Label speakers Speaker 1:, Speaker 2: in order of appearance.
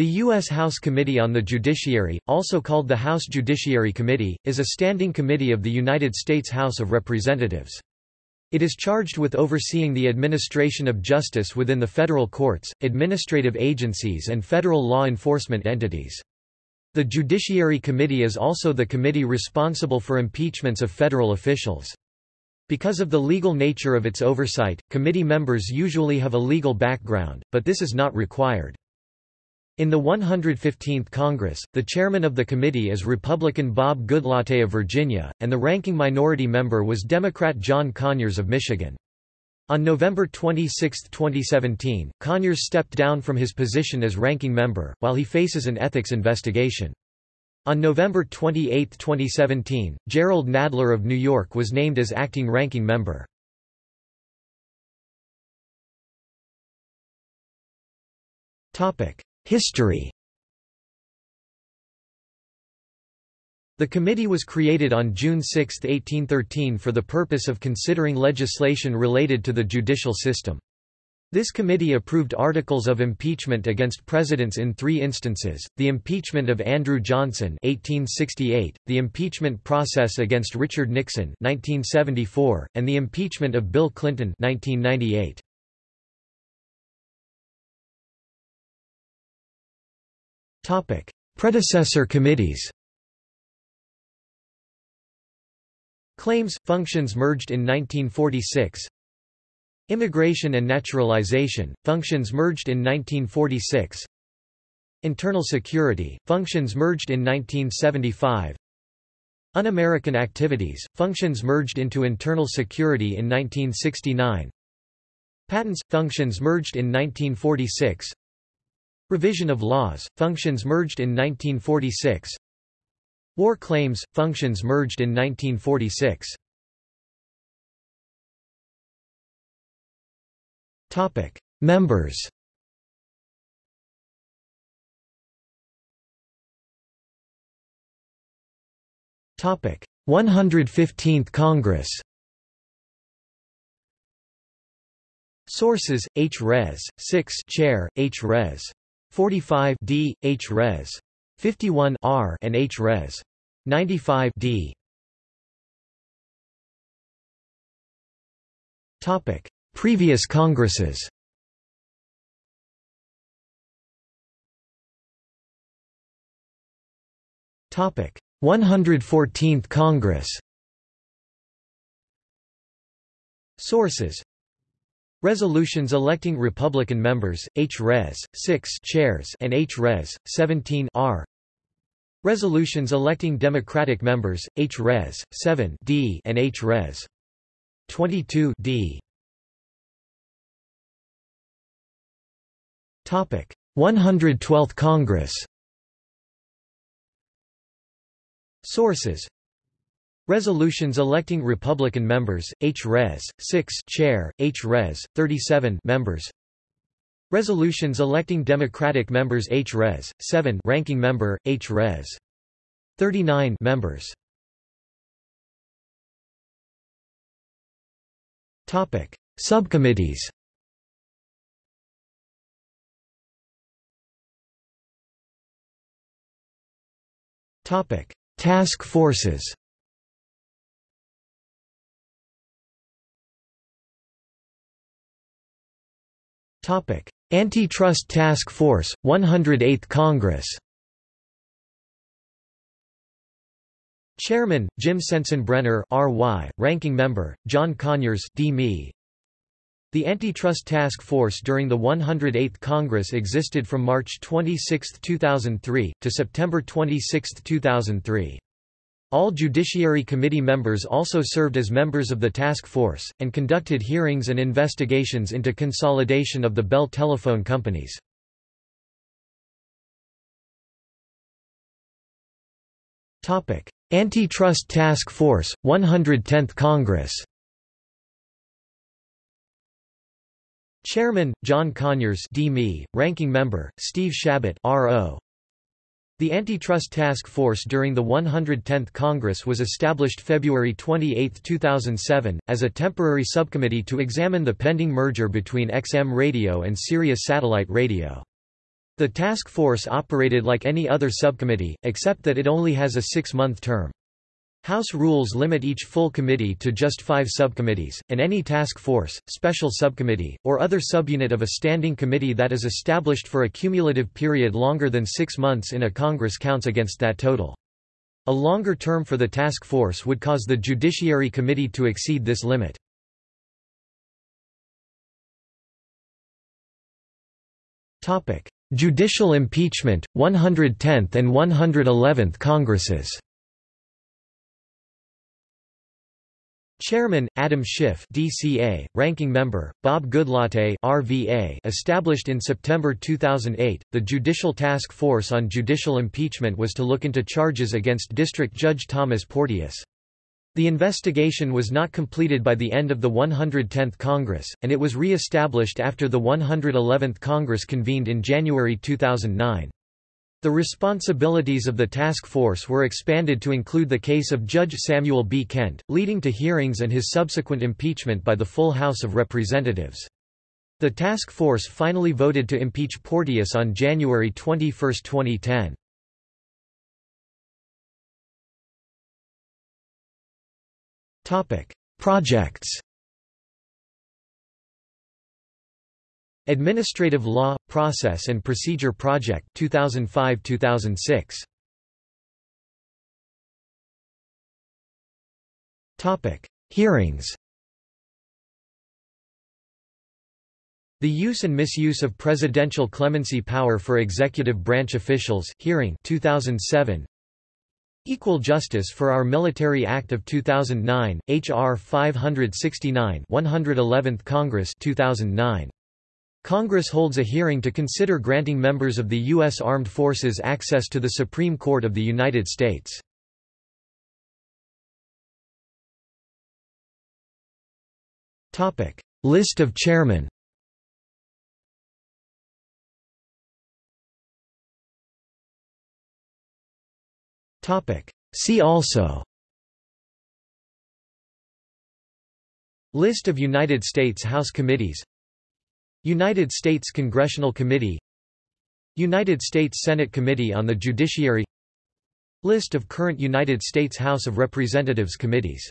Speaker 1: The U.S. House Committee on the Judiciary, also called the House Judiciary Committee, is a standing committee of the United States House of Representatives. It is charged with overseeing the administration of justice within the federal courts, administrative agencies and federal law enforcement entities. The Judiciary Committee is also the committee responsible for impeachments of federal officials. Because of the legal nature of its oversight, committee members usually have a legal background, but this is not required. In the 115th Congress, the chairman of the committee is Republican Bob Goodlatte of Virginia, and the ranking minority member was Democrat John Conyers of Michigan. On November 26, 2017, Conyers stepped down from his position as ranking member, while he faces an ethics investigation. On November 28, 2017, Jerrold Nadler of New York was named as acting ranking member. History The committee was created on June 6, 1813 for the purpose of considering legislation related to the judicial system. This committee approved articles of impeachment against presidents in three instances, the impeachment of Andrew Johnson 1868, the impeachment process against Richard Nixon 1974, and the impeachment of Bill Clinton 1998. Predecessor committees Claims – Functions merged in 1946 Immigration and Naturalization – Functions merged in 1946 Internal Security – Functions merged in 1975 Un-American Activities – Functions merged into Internal Security in 1969 Patents – Functions merged in 1946 Revision of laws, functions merged in 1946 War claims, functions merged in 1946 Members Topic 115th Congress Sources: H. Res. 6 Chair, H. Res. 45 D, H. Res. 51 R and H. Res. 95 D. Topic: Previous Congresses. Topic: 114th Congress. Sources Resolutions electing Republican members, H. Res. 6 chairs and H. Res. 17 R. Resolutions electing Democratic members, H. Res. 7 D and H. Res. 22 D. Topic 112th Congress. Sources Resolutions electing Republican members, H. Res. 6 Chair, H. Res. 37 members. Resolutions electing Democratic members H. Res. 7 Ranking member, H. Res. 39 members. Subcommittees. Topic: Task forces. Antitrust Task Force, 108th Congress Chairman, Jim Sensenbrenner RY, Ranking Member, John Conyers D. The Antitrust Task Force during the 108th Congress existed from March 26, 2003, to September 26, 2003. All Judiciary Committee members also served as members of the task force, and conducted hearings and investigations into consolidation of the Bell telephone companies. Antitrust Task Force, 110th Congress Chairman, John Conyers D. Ranking Member, Steve Chabot R.O. The Antitrust Task Force during the 110th Congress was established February 28, 2007, as a temporary subcommittee to examine the pending merger between XM Radio and Sirius Satellite Radio. The task force operated like any other subcommittee, except that it only has a six-month term. House rules limit each full committee to just five subcommittees, and any task force, special subcommittee, or other subunit of a standing committee that is established for a cumulative period longer than six months in a Congress counts against that total. A longer term for the task force would cause the Judiciary Committee to exceed this limit. Judicial impeachment, 110th and 111th Congresses Chairman, Adam Schiff DCA, Ranking Member, Bob Goodlatte RVA established in September 2008, the Judicial Task Force on Judicial Impeachment was to look into charges against District Judge Thomas Porteous. The investigation was not completed by the end of the 110th Congress, and it was re-established after the 111th Congress convened in January 2009. The responsibilities of the task force were expanded to include the case of Judge Samuel B. Kent, leading to hearings and his subsequent impeachment by the full House of Representatives. The task force finally voted to impeach Porteous on January 21, 2010. Projects Administrative Law, Process and Procedure Project 2005-2006. Topic: Hearings. The use and misuse of presidential clemency power for executive branch officials hearing 2007 Equal Justice for Our Military Act of 2009 HR 569 111th Congress 2009 Congress holds a hearing to consider granting members of the U.S. Armed Forces access to the Supreme Court of the United States. List of chairmen See also List of United States House committees United States Congressional Committee United States Senate Committee on the Judiciary List of current United States House of Representatives committees